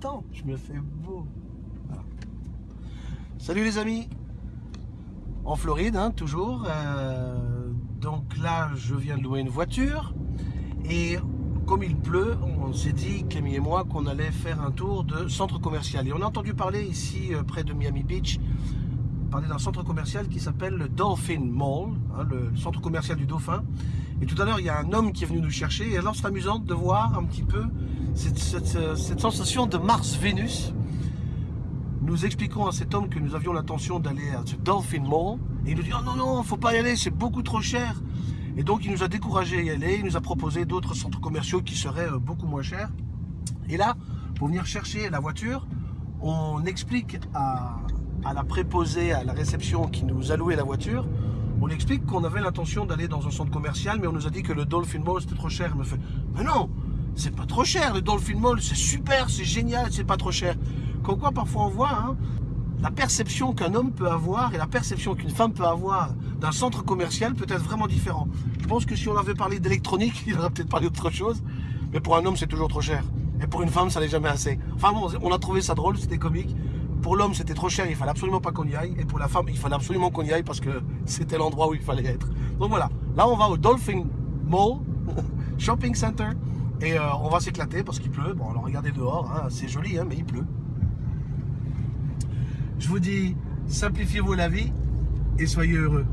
temps, je me fais beau. Salut les amis, en Floride, hein, toujours. Euh, donc là, je viens de louer une voiture et comme il pleut, on s'est dit, Camille et moi, qu'on allait faire un tour de centre commercial. Et on a entendu parler ici, euh, près de Miami Beach, parler d'un centre commercial qui s'appelle le Dolphin Mall, hein, le centre commercial du Dauphin. Et tout à l'heure, il y a un homme qui est venu nous chercher. Et alors, c'est amusant de voir un petit peu cette, cette sensation de Mars-Vénus. Nous expliquons à cet homme que nous avions l'intention d'aller à ce Dolphin Mall. Et il nous dit, oh non, non, faut pas y aller, c'est beaucoup trop cher. Et donc, il nous a découragé à y aller. Il nous a proposé d'autres centres commerciaux qui seraient euh, beaucoup moins chers. Et là, pour venir chercher la voiture, on explique à, à la préposée, à la réception qui nous a loué la voiture, on explique qu'on avait l'intention d'aller dans un centre commercial, mais on nous a dit que le Dolphin Mall c'était trop cher. Il me fait, mais non, c'est pas trop cher, le Dolphin Mall, c'est super, c'est génial, c'est pas trop cher. Comme quoi, parfois on voit hein, la perception qu'un homme peut avoir et la perception qu'une femme peut avoir d'un centre commercial peut être vraiment différent. Je pense que si on avait parlé d'électronique, il aurait peut-être parlé d'autre chose, mais pour un homme, c'est toujours trop cher. Et pour une femme, ça n'est jamais assez. Enfin bon, on a trouvé ça drôle, c'était comique. Pour l'homme, c'était trop cher, il fallait absolument pas qu'on y aille. Et pour la femme, il fallait absolument qu'on y aille parce que c'était l'endroit où il fallait être. Donc voilà, là on va au Dolphin Mall, Shopping Center. Et euh, on va s'éclater parce qu'il pleut. Bon, alors regardez dehors, hein, c'est joli, hein, mais il pleut. Je vous dis, simplifiez-vous la vie et soyez heureux.